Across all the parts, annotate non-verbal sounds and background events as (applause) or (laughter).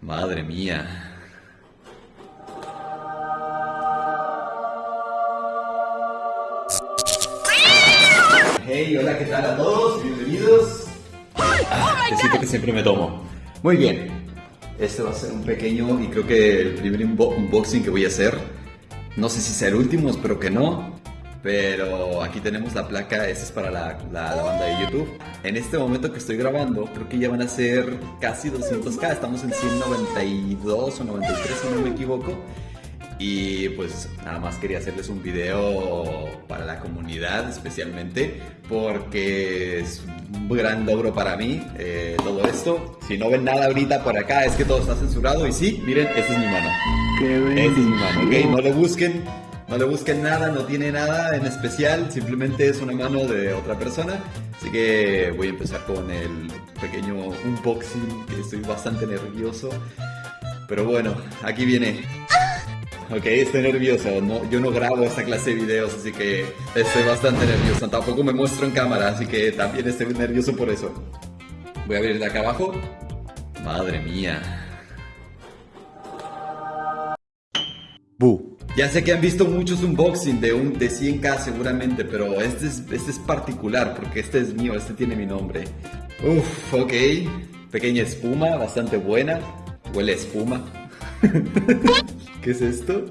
Madre mía. Hey, hola, ¿qué tal a todos? Bienvenidos. Ah, que siempre me tomo. Muy bien. Este va a ser un pequeño y creo que el primer unboxing que voy a hacer. No sé si sea el último, espero que no. Pero aquí tenemos la placa, esta es para la, banda de YouTube. En este momento que estoy grabando, creo que ya van a ser casi 200k, estamos en 192 o 93 si no me equivoco. Y pues nada más quería hacerles un video para la comunidad especialmente porque es un gran logro para mí eh, todo esto. Si no ven nada ahorita por acá es que todo está censurado y sí, miren, esta es mi mano. Esta es mi mano, ¿ok? No le busquen no le busquen nada, no tiene nada en especial, simplemente es una mano de otra persona. Así que voy a empezar con el pequeño unboxing, que estoy bastante nervioso. Pero bueno, aquí viene. Ok, estoy nervioso, no, yo no grabo esta clase de videos, así que estoy bastante nervioso. Tampoco me muestro en cámara, así que también estoy nervioso por eso. Voy a abrir de acá abajo. Madre mía. Bu. Ya sé que han visto muchos unboxing de, un, de 100k seguramente, pero este es, este es particular porque este es mío, este tiene mi nombre. Uf, ok. Pequeña espuma, bastante buena. Huele a espuma. (laughs) ¿Qué es esto?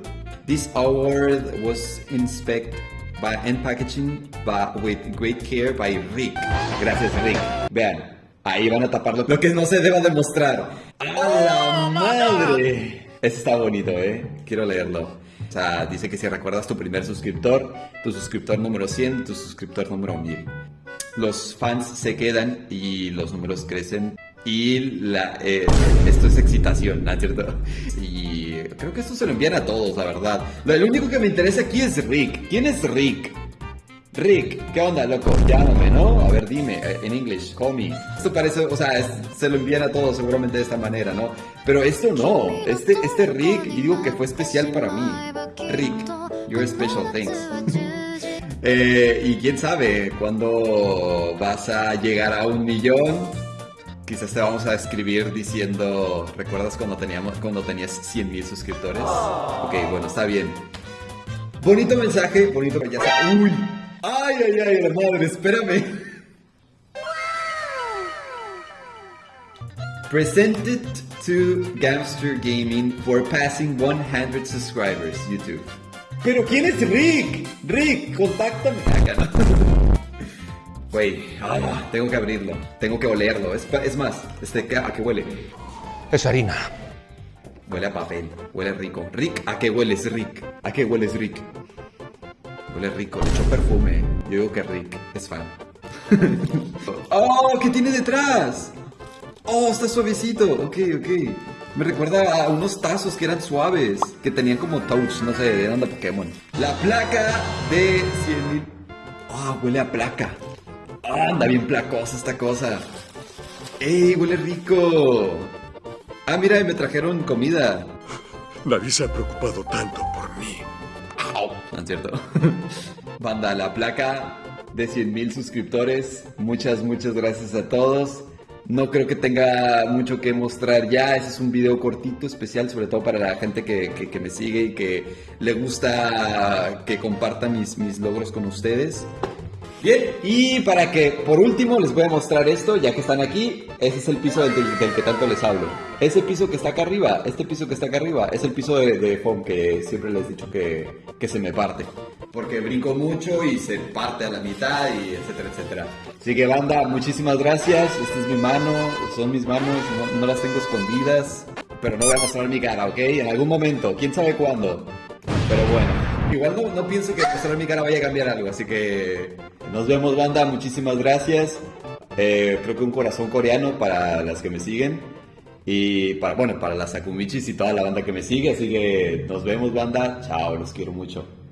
This award was inspected by and packaging by, with great care by Rick. Gracias, Rick. Vean, ahí van a taparlo. Lo que no se deba demostrar. ¡A la madre! Este está bonito, ¿eh? Quiero leerlo. O sea, dice que si recuerdas tu primer suscriptor, tu suscriptor número 100, tu suscriptor número 1000. Los fans se quedan y los números crecen y la, eh, esto es excitación, ¿no es cierto? Y creo que esto se lo envían a todos, la verdad. Lo, único que me interesa aquí es Rick. ¿Quién es Rick? Rick, ¿qué onda, loco? Llámame, ¿no? A ver, dime, eh, en inglés, call me. Esto parece, o sea, se lo envían a todos seguramente de esta manera, ¿no? Pero esto no. Este, este Rick, y digo que fue especial para mí. Rick, you're special, thanks. (laughs) eh, y quién sabe, cuando vas a llegar a un millón, quizás te vamos a escribir diciendo, ¿recuerdas cuando, teníamos, cuando tenías 100 mil suscriptores? Ok, bueno, está bien. Bonito mensaje, bonito, está. Uy, Ay, ay, ay, la madre, espérame. Presented to Gamster Gaming for passing 100 subscribers, YouTube. Pero ¿quién es Rick? Rick, contáctame. Acá no. (laughs) Güey, ah, tengo que abrirlo, tengo que olerlo. Es, es más, este, ¿a qué huele? Es harina. Huele a papel, huele rico. Rick, ¿a qué hueles, Rick? ¿A qué hueles, Rick? Huele rico, le echo perfume. Yo digo que Rick es fan. (laughs) ¡Oh! ¿Qué tiene detrás? ¡Oh! Está suavecito. Ok, ok. Me recuerda a unos tazos que eran suaves, que tenían como touch, no sé, de onda Pokémon. La placa de 100.000. ¡Ah! huele a placa. ¡Ah! anda bien placosa esta cosa. ¡Ey! Huele rico. Ah, mira, me trajeron comida. (laughs) Nadie se ha preocupado tanto por mí. ¿No es cierto? (laughs) Banda, la placa de 100 mil suscriptores. Muchas, muchas gracias a todos. No creo que tenga mucho que mostrar ya. Ese es un video cortito, especial, sobre todo para la gente que, que, me sigue y que le gusta que comparta mis, mis logros con ustedes. Bien, y para que por último les voy a mostrar esto, ya que están aquí, ese es el piso del, que tanto les hablo. Ese piso que está acá arriba, este piso que está acá arriba, es el piso de, de foam que siempre les he dicho que, que se me parte. Porque brinco mucho y se parte a la mitad y etcétera, etcétera. Así que banda, muchísimas gracias. Esta es mi mano, son mis manos, no, no las tengo escondidas. Pero no voy a mostrar mi cara, ¿ok? En algún momento, quién sabe cuándo. Pero bueno. Igual no, no pienso que mostrar mi cara vaya a cambiar algo, así que nos vemos banda, muchísimas gracias. Eh, creo que un corazón coreano para las que me siguen y para, bueno, para las Akumichis y toda la banda que me sigue, así que nos vemos banda, chao, los quiero mucho.